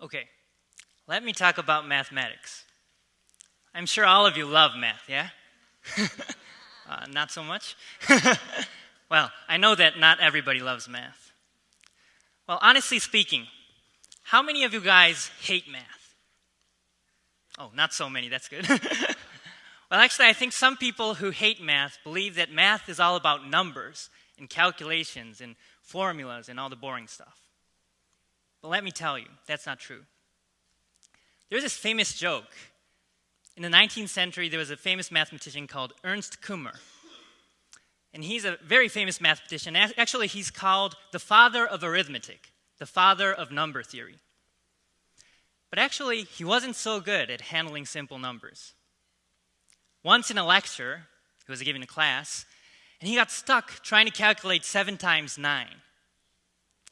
Okay, let me talk about mathematics. I'm sure all of you love math, yeah? uh, not so much? well, I know that not everybody loves math. Well, honestly speaking, how many of you guys hate math? Oh, not so many, that's good. well, actually, I think some people who hate math believe that math is all about numbers and calculations and formulas and all the boring stuff. But let me tell you, that's not true. There's this famous joke. In the 19th century, there was a famous mathematician called Ernst Kummer. And he's a very famous mathematician. Actually, he's called the father of arithmetic, the father of number theory. But actually, he wasn't so good at handling simple numbers. Once in a lecture, he was giving a class, and he got stuck trying to calculate 7 times 9.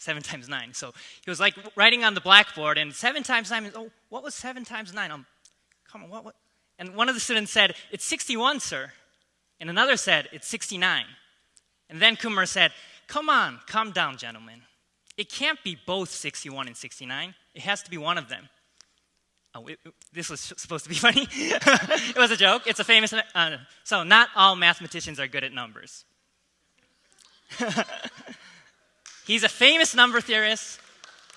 7 times 9. So he was like writing on the blackboard, and 7 times 9 oh, what was 7 times 9? Um, come on, what, what? And one of the students said, It's 61, sir. And another said, It's 69. And then Kummer said, Come on, calm down, gentlemen. It can't be both 61 and 69. It has to be one of them. Oh, it, this was supposed to be funny. it was a joke. It's a famous. Uh, so, not all mathematicians are good at numbers. He's a famous number theorist.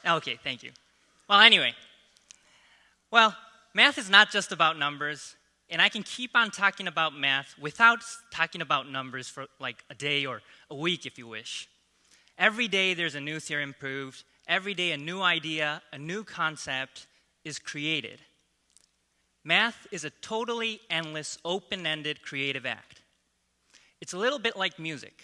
Okay, thank you. Well, anyway. Well, math is not just about numbers, and I can keep on talking about math without talking about numbers for like a day or a week if you wish. Every day there's a new theorem proved, every day a new idea, a new concept is created. Math is a totally endless, open ended creative act. It's a little bit like music.